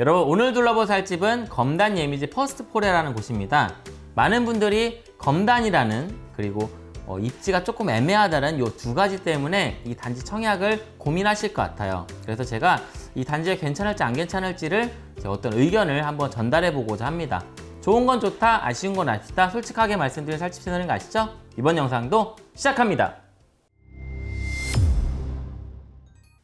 여러분 오늘 둘러볼 살집은 검단 예미지 퍼스트포레라는 곳입니다. 많은 분들이 검단이라는 그리고 어, 입지가 조금 애매하다는 이 두 가지 때문에 이 단지 청약을 고민하실 것 같아요. 그래서 제가 이 단지가 괜찮을지 안 괜찮을지를 제 어떤 의견을 한번 전달해 보고자 합니다. 좋은 건 좋다, 아쉬운 건 아쉽다 솔직하게 말씀드린 살집 채널인 거 아시죠? 이번 영상도 시작합니다.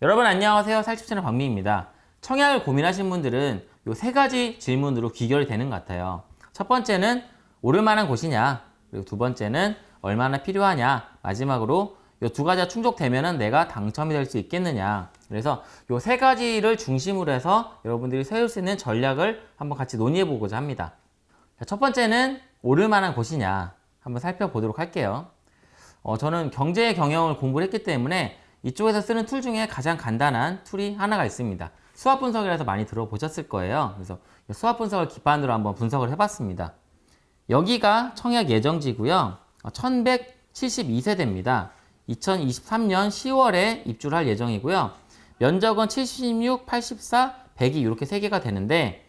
여러분 안녕하세요. 살집 채널 박미입니다. 청약을 고민하신 분들은 이 세 가지 질문으로 귀결이 되는 것 같아요. 첫 번째는 오를 만한 곳이냐 그리고 두 번째는 얼마나 필요하냐 마지막으로 이 두 가지가 충족되면 내가 당첨이 될 수 있겠느냐 그래서 이 세 가지를 중심으로 해서 여러분들이 세울 수 있는 전략을 한번 같이 논의해 보고자 합니다. 자, 첫 번째는 오를 만한 곳이냐 한번 살펴보도록 할게요. 어, 저는 경제 경영을 공부를 했기 때문에 이쪽에서 쓰는 tool 중에 가장 간단한 툴이 하나가 있습니다. SWOT 분석이라서 많이 들어보셨을 거예요. 그래서 SWOT 분석을 기반으로 한번 분석을 해봤습니다. 여기가 청약 예정지고요. 1172세대입니다. 2023년 10월에 입주를 할 예정이고요. 면적은 76, 84, 102 이렇게 세 개가 되는데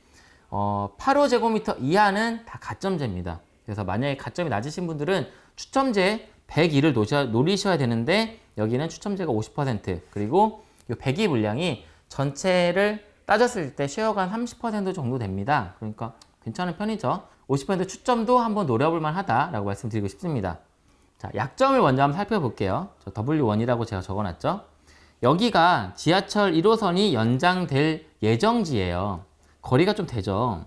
어, 85제곱미터 이하는 다 가점제입니다. 그래서 만약에 가점이 낮으신 분들은 추첨제 102를 노셔, 노리셔야 되는데 여기는 추첨제가 50% 그리고 이 102 물량이 전체를 따졌을 때 쉐어가 한 30% 정도 됩니다. 그러니까 괜찮은 편이죠. 50% 추점도 한번 노려볼 만하다라고 말씀드리고 싶습니다. 자, 약점을 먼저 한번 살펴볼게요. 저 W1이라고 제가 적어놨죠. 여기가 지하철 1호선이 연장될 예정지예요. 거리가 좀 되죠.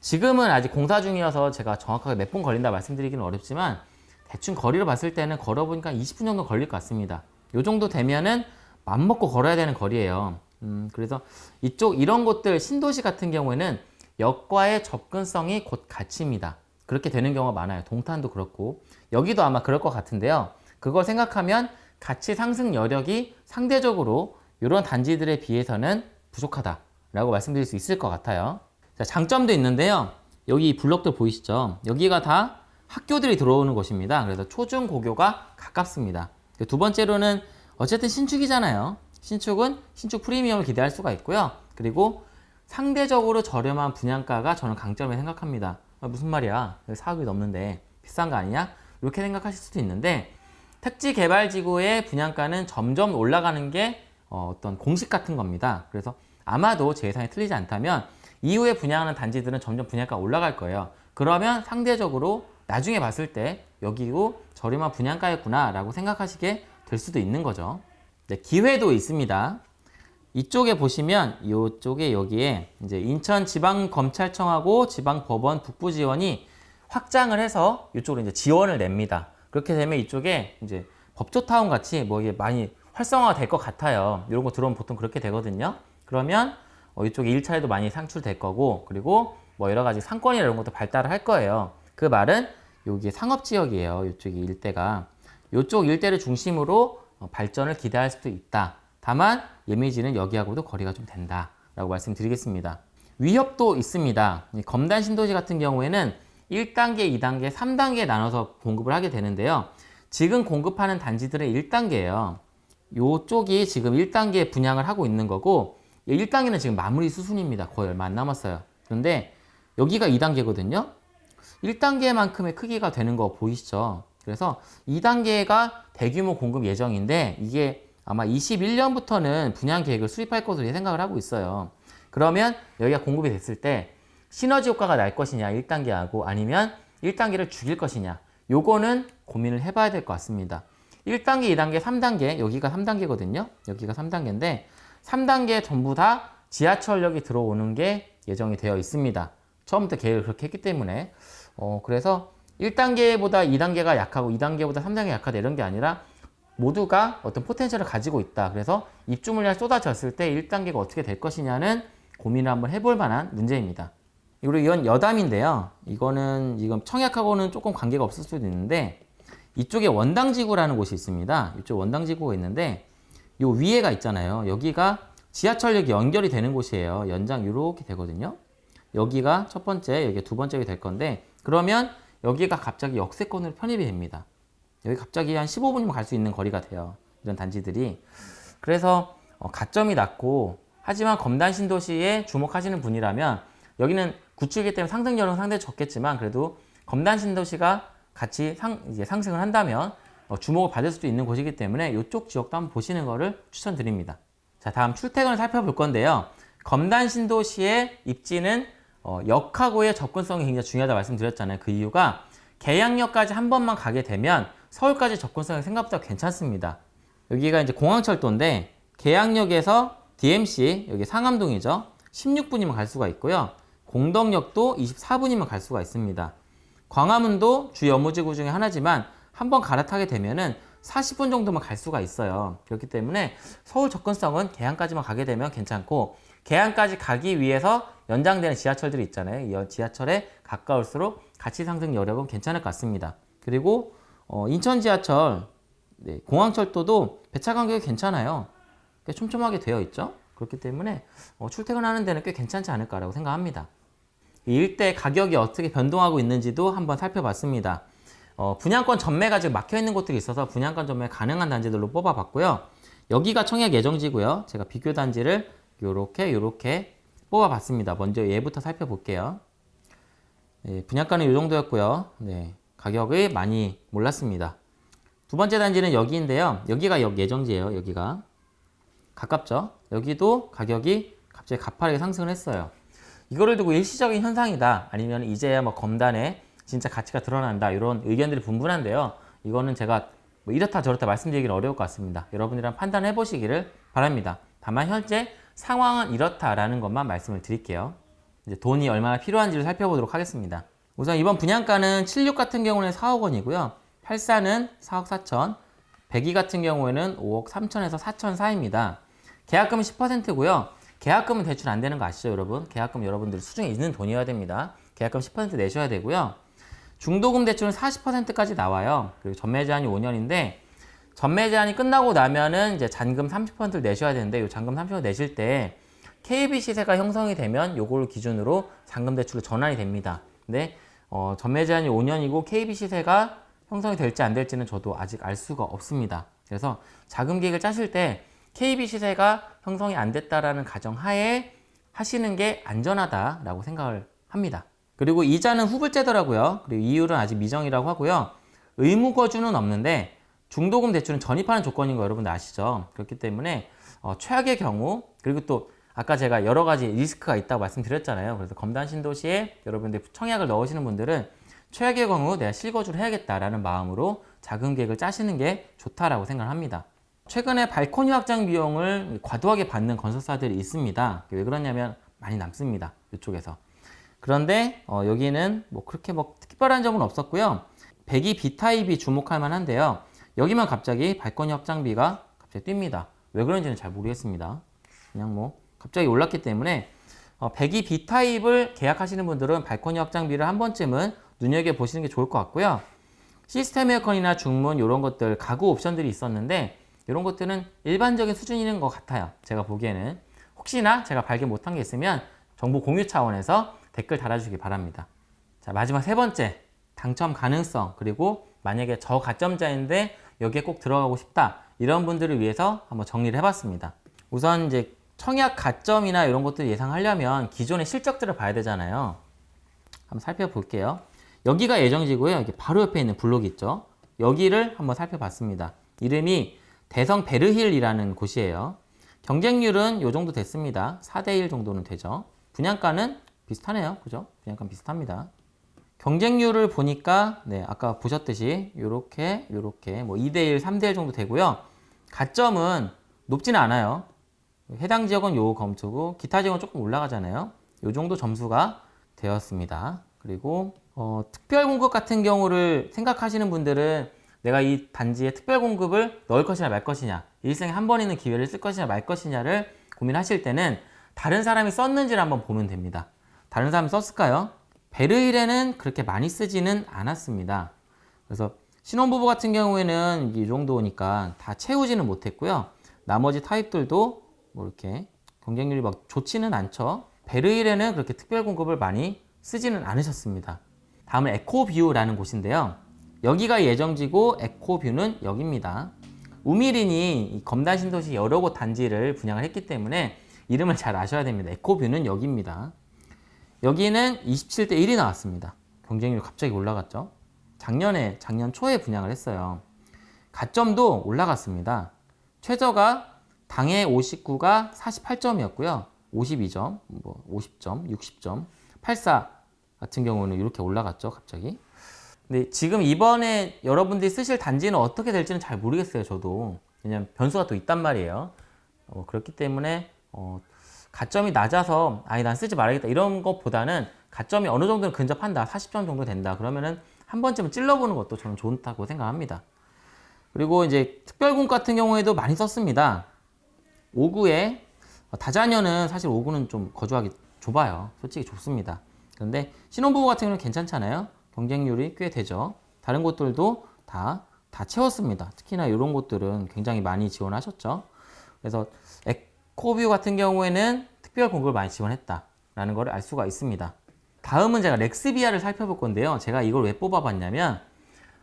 지금은 아직 공사 중이어서 제가 정확하게 몇 분 걸린다 말씀드리기는 어렵지만 대충 거리로 봤을 때는 걸어보니까 20분 정도 걸릴 것 같습니다. 이 정도 되면은 맘먹고 걸어야 되는 거리예요. 음, 그래서 이쪽 이런 곳들 신도시 같은 경우에는 역과의 접근성이 곧 가치입니다. 그렇게 되는 경우가 많아요. 동탄도 그렇고 여기도 아마 그럴 것 같은데요. 그걸 생각하면 가치 상승 여력이 상대적으로 이런 단지들에 비해서는 부족하다라고 말씀드릴 수 있을 것 같아요. 자, 장점도 있는데요. 여기 블럭들 보이시죠? 여기가 다 학교들이 들어오는 곳입니다. 그래서 초중 고교가 가깝습니다. 두 번째로는 어쨌든 신축이잖아요. 신축은 신축 프리미엄을 기대할 수가 있고요. 그리고 상대적으로 저렴한 분양가가 저는 강점을 생각합니다. 아, 무슨 말이야? 4억이 넘는데 비싼 거 아니냐? 이렇게 생각하실 수도 있는데 택지 개발 지구의 분양가는 점점 올라가는 게 어, 떤 공식 같은 겁니다. 그래서 아마도 제 예상이 틀리지 않다면 이후에 분양하는 단지들은 점점 분양가 올라갈 거예요. 그러면 상대적으로 나중에 봤을 때 여기고 저렴한 분양가였구나 라고 생각하시게 될 수도 있는 거죠. 네, 기회도 있습니다. 이쪽에 보시면 이쪽에 여기에 이제 인천지방검찰청하고 지방법원 북부지원이 확장을 해서 이쪽으로 이제 지원을 냅니다. 그렇게 되면 이쪽에 이제 법조타운 같이 뭐 이게 많이 활성화가 될 것 같아요. 이런 거 들어오면 보통 그렇게 되거든요. 그러면 어 이쪽에 일차례도 많이 상출될 거고 그리고 뭐 여러 가지 상권이나 이런 것도 발달을 할 거예요. 그 말은 여기 상업지역이에요. 이쪽이 일대가. 이쪽 일대를 중심으로 어, 발전을 기대할 수도 있다. 다만 예미지는 여기하고도 거리가 좀 된다라고 말씀드리겠습니다. 위협도 있습니다. 검단 신도시 같은 경우에는 1단계, 2단계, 3단계 나눠서 공급을 하게 되는데요. 지금 공급하는 단지들은 1단계예요. 이쪽이 지금 1단계 분양을 하고 있는 거고 1단계는 지금 마무리 수순입니다. 거의 얼마 안 남았어요. 그런데 여기가 2단계거든요. 1단계만큼의 크기가 되는 거 보이시죠? 그래서 2단계가 대규모 공급 예정인데 이게 아마 21년부터는 분양 계획을 수립할 것으로 생각을 하고 있어요. 그러면 여기가 공급이 됐을 때 시너지 효과가 날 것이냐 1단계하고 아니면 1단계를 죽일 것이냐 요거는 고민을 해봐야 될 것 같습니다. 1단계, 2단계, 3단계 여기가 3단계거든요. 여기가 3단계인데 3단계 전부 다 지하철역이 들어오는 게 예정이 되어 있습니다. 처음부터 계획을 그렇게 했기 때문에 어, 그래서 1단계보다 2단계가 약하고 2단계보다 3단계가 약하다 이런 게 아니라 모두가 어떤 포텐셜을 가지고 있다. 그래서 입주 물량이 쏟아졌을 때 1단계가 어떻게 될 것이냐는 고민을 한번 해볼 만한 문제입니다. 그리고 이건 여담인데요. 이거는 지금 청약하고는 조금 관계가 없을 수도 있는데 이쪽에 원당지구라는 곳이 있습니다. 이쪽 원당지구가 있는데 이 위에가 있잖아요. 여기가 지하철역이 연결이 되는 곳이에요. 연장 이렇게 되거든요. 여기가 첫 번째, 여기 두 번째가 될 건데 그러면 여기가 갑자기 역세권으로 편입이 됩니다. 여기 갑자기 한 15분이면 갈 수 있는 거리가 돼요. 이런 단지들이. 그래서 어, 가점이 낮고 하지만 검단 신도시에 주목하시는 분이라면 여기는 구축이기 때문에 상승률은 상당히 적겠지만 그래도 검단 신도시가 같이 상, 이제 상승을 한다면 어, 주목을 받을 수도 있는 곳이기 때문에 이쪽 지역도 한번 보시는 것을 추천드립니다. 자, 다음 출퇴근을 살펴볼 건데요. 검단 신도시의 입지는 어, 역하고의 접근성이 굉장히 중요하다 말씀드렸잖아요. 그 이유가 계양역까지 한 번만 가게 되면 서울까지 접근성이 생각보다 괜찮습니다. 여기가 이제 공항철도인데 계양역에서 DMC 여기 상암동이죠. 16분이면 갈 수가 있고요. 공덕역도 24분이면 갈 수가 있습니다. 광화문도 주 여무지구 중에 하나지만 한번 갈아타게 되면은 40분 정도만 갈 수가 있어요. 그렇기 때문에 서울 접근성은 계양까지만 가게 되면 괜찮고 계양까지 가기 위해서 연장되는 지하철들이 있잖아요. 이 지하철에 가까울수록 가치 상승 여력은 괜찮을 것 같습니다. 그리고 어, 인천 지하철, 네, 공항철도도 배차 간격이 괜찮아요. 꽤 촘촘하게 되어 있죠. 그렇기 때문에 어, 출퇴근하는 데는 꽤 괜찮지 않을까라고 생각합니다. 이 일대 가격이 어떻게 변동하고 있는지도 한번 살펴봤습니다. 어, 분양권 전매가 지금 막혀 있는 곳들이 있어서 분양권 전매 가능한 단지들로 뽑아봤고요. 여기가 청약 예정지고요. 제가 비교 단지를 이렇게 이렇게 뽑아봤습니다. 먼저 얘부터 살펴볼게요. 네, 분양가는 이 정도였고요. 네, 가격이 많이 몰랐습니다. 두 번째 단지는 여기인데요. 여기가 역 예정지예요. 여기가 가깝죠. 여기도 가격이 갑자기 가파르게 상승을 했어요. 이거를 두고 일시적인 현상이다. 아니면 이제야 뭐 검단에 진짜 가치가 드러난다 이런 의견들이 분분한데요. 이거는 제가 뭐 이렇다 저렇다 말씀드리기는 어려울 것 같습니다. 여러분이랑 판단해 보시기를 바랍니다. 다만 현재 상황은 이렇다라는 것만 말씀을 드릴게요. 이제 돈이 얼마나 필요한지를 살펴보도록 하겠습니다. 우선 이번 분양가는 76 같은 경우는 4억 원이고요. 84는 4억 4천, 102 같은 경우에는 5억 3천에서 4천 사이입니다. 계약금은 10%고요. 계약금은 대출 안 되는 거 아시죠, 여러분? 계약금 여러분들 수중에 있는 돈이어야 됩니다. 계약금 10% 내셔야 되고요. 중도금 대출은 40%까지 나와요. 그리고 전매 제한이 5년인데 전매 제한이 끝나고 나면은 이제 잔금 30%를 내셔야 되는데 이 잔금 30% 내실 때 KB 시세가 형성이 되면 요걸 기준으로 잔금 대출로 전환이 됩니다. 근데 어, 전매 제한이 5년이고 KB 시세가 형성이 될지 안 될지는 저도 아직 알 수가 없습니다. 그래서 자금 계획을 짜실 때 KB 시세가 형성이 안 됐다라는 가정하에 하시는 게 안전하다라고 생각을 합니다. 그리고 이자는 후불제더라고요. 그리고 이율은 아직 미정이라고 하고요. 의무 거주는 없는데 중도금 대출은 전입하는 조건인 거 여러분들 아시죠? 그렇기 때문에 어, 최악의 경우 그리고 또 아까 제가 여러 가지 리스크가 있다고 말씀드렸잖아요. 그래서 검단 신도시에 여러분들 청약을 넣으시는 분들은 최악의 경우 내가 실거주를 해야겠다라는 마음으로 자금 계획을 짜시는 게 좋다라고 생각을 합니다. 최근에 발코니 확장 비용을 과도하게 받는 건설사들이 있습니다. 왜 그러냐면 많이 남습니다. 이쪽에서. 그런데 어, 여기는 뭐 그렇게 뭐 특별한 점은 없었고요. 배기 B타입이 주목할 만한데요. 여기만 갑자기 발코니 확장비가 갑자기 뜁니다. 왜 그런지는 잘 모르겠습니다. 그냥 뭐 갑자기 올랐기 때문에 어, 배기 B타입을 계약하시는 분들은 발코니 확장비를 한 번쯤은 눈여겨보시는 게 좋을 것 같고요. 시스템 에어컨이나 중문 이런 것들 가구 옵션들이 있었는데 이런 것들은 일반적인 수준인 것 같아요. 제가 보기에는 혹시나 제가 발견 못한 게 있으면 정보 공유 차원에서 댓글 달아주시기 바랍니다. 자 마지막 세 번째 당첨 가능성 그리고 만약에 저 가점자인데 여기에 꼭 들어가고 싶다 이런 분들을 위해서 한번 정리를 해봤습니다. 우선 이제 청약 가점이나 이런 것들 예상하려면 기존의 실적들을 봐야 되잖아요. 한번 살펴볼게요. 여기가 예정지고요. 여기 바로 옆에 있는 블록이 있죠. 여기를 한번 살펴봤습니다. 이름이 대성 베르힐이라는 곳이에요. 경쟁률은 이 정도 됐습니다. 4대1 정도는 되죠. 분양가는 비슷하네요. 그죠? 분양가 비슷합니다. 경쟁률을 보니까 네, 아까 보셨듯이 이렇게 이렇게 뭐 2대1, 3대1 정도 되고요. 가점은 높지는 않아요. 해당 지역은 요 검토고 기타 지역은 조금 올라가잖아요. 요 정도 점수가 되었습니다. 그리고 어, 특별 공급 같은 경우를 생각하시는 분들은 내가 이 단지에 특별 공급을 넣을 것이냐 말 것이냐 일생에 한 번 있는 기회를 쓸 것이냐 말 것이냐를 고민하실 때는 다른 사람이 썼는지를 한번 보면 됩니다. 다른 사람이 썼을까요? 베르일에는 그렇게 많이 쓰지는 않았습니다. 그래서 신혼부부 같은 경우에는 이 정도니까 다 채우지는 못했고요. 나머지 타입들도 뭐 이렇게 경쟁률이 막 좋지는 않죠. 베르일에는 그렇게 특별 공급을 많이 쓰지는 않으셨습니다. 다음은 에코뷰라는 곳인데요. 여기가 예정지고 에코뷰는 여기입니다. 우미린이 검단 신도시 여러 곳 단지를 분양을 했기 때문에 이름을 잘 아셔야 됩니다. 에코뷰는 여기입니다. 여기는 27대 1이 나왔습니다. 경쟁률 갑자기 올라갔죠. 작년에 작년 초에 분양을 했어요. 가점도 올라갔습니다. 최저가 당해 59가 48점이었고요. 52점, 뭐 50점, 60점, 84 같은 경우는 이렇게 올라갔죠, 갑자기. 근데 지금 이번에 여러분들이 쓰실 단지는 어떻게 될지는 잘 모르겠어요, 저도. 왜냐면 변수가 또 있단 말이에요. 어, 그렇기 때문에 어, 가점이 낮아서 아니 난 쓰지 말아야겠다 이런 것보다는 가점이 어느 정도는 근접한다. 40점 정도 된다. 그러면은 한 번쯤은 찔러보는 것도 저는 좋다고 생각합니다. 그리고 이제 특별공 같은 경우에도 많이 썼습니다. 5구에 다자녀는 사실 5구는 좀 거주하기 좁아요. 솔직히 좁습니다. 그런데 신혼부부 같은 경우는 괜찮잖아요. 경쟁률이 꽤 되죠. 다른 곳들도 다, 다 채웠습니다. 특히나 이런 곳들은 굉장히 많이 지원하셨죠. 그래서 에코뷰 같은 경우에는 특별 공급을 많이 지원했다 라는 걸 알 수가 있습니다. 다음은 제가 렉스비아를 살펴볼 건데요. 제가 이걸 왜 뽑아봤냐면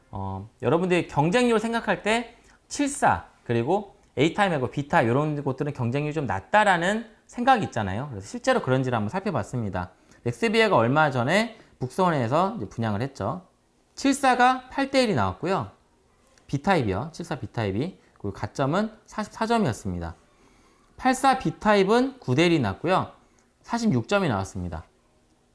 어, 여러분들이 경쟁률 생각할 때74 그리고 A타임하고 B타 이런 곳들은 경쟁률이 좀 낮다라는 생각이 있잖아요. 그래서 실제로 그런지를 한번 살펴봤습니다. 렉스비아가 얼마 전에 북서원에서 분양을 했죠. 74가 8대1이 나왔고요. B타입이요. 74 B타입이 그리고 가점은 44점이었습니다. 84 B타입은 9대1이 났고요. 46점이 나왔습니다.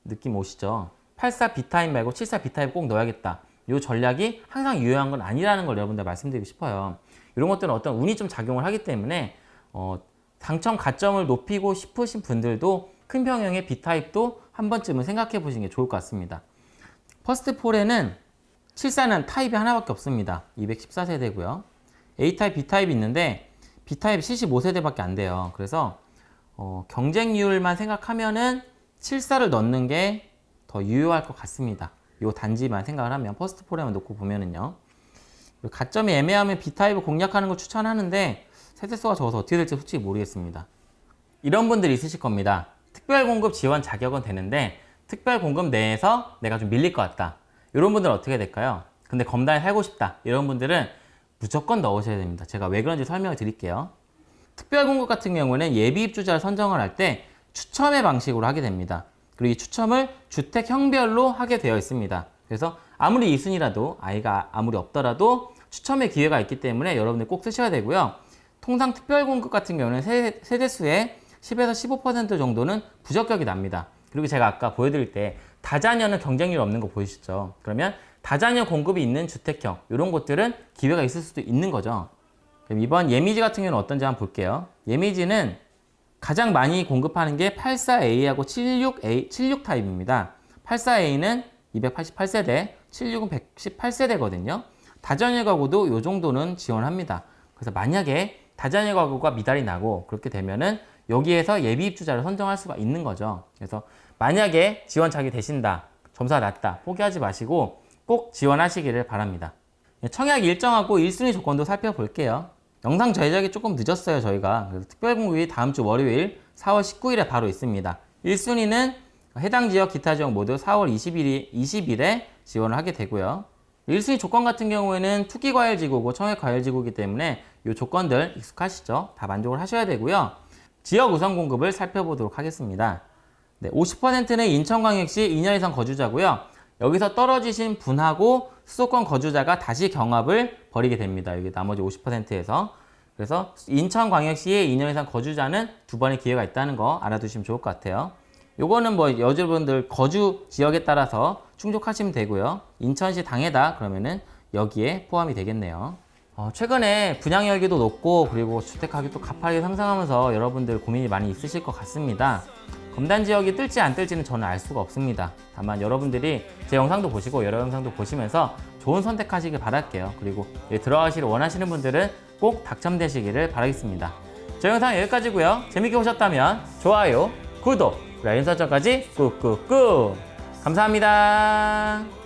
느낌 오시죠? 84 B타입 말고 74 B타입 꼭 넣어야겠다. 이 전략이 항상 유효한 건 아니라는 걸 여러분들 말씀드리고 싶어요. 이런 것들은 어떤 운이 좀 작용을 하기 때문에 어, 당첨 가점을 높이고 싶으신 분들도 큰 평형의 B타입도 한 번쯤은 생각해 보시는 게 좋을 것 같습니다. 퍼스트 포레는 74는 타입이 하나밖에 없습니다. 214세대고요. A타입, B타입이 있는데 B타입 75세대밖에 안 돼요. 그래서 어, 경쟁률만 생각하면은 74를 넣는 게 더 유효할 것 같습니다. 이 단지만 생각을 하면 퍼스트 포레만 놓고 보면은요. 가점이 애매하면 B타입을 공략하는 걸 추천하는데 세대수가 적어서 어떻게 될지 솔직히 모르겠습니다. 이런 분들이 있으실 겁니다. 특별공급 지원 자격은 되는데 특별공급 내에서 내가 좀 밀릴 것 같다. 이런 분들은 어떻게 될까요? 근데 검단에 살고 싶다. 이런 분들은 무조건 넣으셔야 됩니다. 제가 왜 그런지 설명을 드릴게요. 특별 공급 같은 경우는 예비 입주자를 선정을 할 때 추첨의 방식으로 하게 됩니다. 그리고 이 추첨을 주택형별로 하게 되어 있습니다. 그래서 아무리 2순위라도 아이가 아무리 없더라도 추첨의 기회가 있기 때문에 여러분들 꼭 쓰셔야 되고요. 통상 특별 공급 같은 경우는 세대수의 10에서 15% 정도는 부적격이 납니다. 그리고 제가 아까 보여드릴 때 다자녀는 경쟁률 없는 거 보이시죠? 그러면 다자녀 공급이 있는 주택형 이런 곳들은 기회가 있을 수도 있는 거죠. 그럼 이번 예미지 같은 경우는 어떤지 한번 볼게요. 예미지는 가장 많이 공급하는 게 84A하고 76A, 76 타입입니다. 84A는 288세대, 76은 118세대거든요. 다자녀 가구도 이 정도는 지원합니다. 그래서 만약에 다자녀 가구가 미달이 나고 그렇게 되면은 여기에서 예비 입주자를 선정할 수가 있는 거죠. 그래서 만약에 지원착이 되신다, 점수가 낮다, 포기하지 마시고 꼭 지원하시기를 바랍니다. 청약 일정하고 1순위 조건도 살펴볼게요. 영상 제작이 조금 늦었어요, 저희가. 그래서 특별공급이 다음 주 월요일 4월 19일에 바로 있습니다. 1순위는 해당 지역 기타 지역 모두 4월 20일이, 20일에 지원을 하게 되고요. 1순위 조건 같은 경우에는 투기과열지구고 청약과열지구이기 때문에 이 조건들 익숙하시죠? 다 만족을 하셔야 되고요. 지역 우선 공급을 살펴보도록 하겠습니다. 네, 50%는 인천광역시 2년 이상 거주자고요. 여기서 떨어지신 분하고 수도권 거주자가 다시 경합을 벌이게 됩니다. 여기 나머지 50%에서. 그래서 인천광역시에 2년 이상 거주자는 두 번의 기회가 있다는 거 알아두시면 좋을 것 같아요. 요거는 뭐 여러분들 거주 지역에 따라서 충족하시면 되고요. 인천시 당해다 그러면은 여기에 포함이 되겠네요. 어, 최근에 분양 열기도 높고 그리고 주택 가격도 가파르게 상승하면서 여러분들 고민이 많이 있으실 것 같습니다. 검단 지역이 뜰지 안 뜰지는 저는 알 수가 없습니다. 다만 여러분들이 제 영상도 보시고 여러 영상도 보시면서 좋은 선택하시길 바랄게요. 그리고 들어가시를 원하시는 분들은 꼭 당첨되시기를 바라겠습니다. 저 영상 여기까지고요. 재밌게 보셨다면 좋아요, 구독, 알림 설정까지 꾹꾹꾹 감사합니다.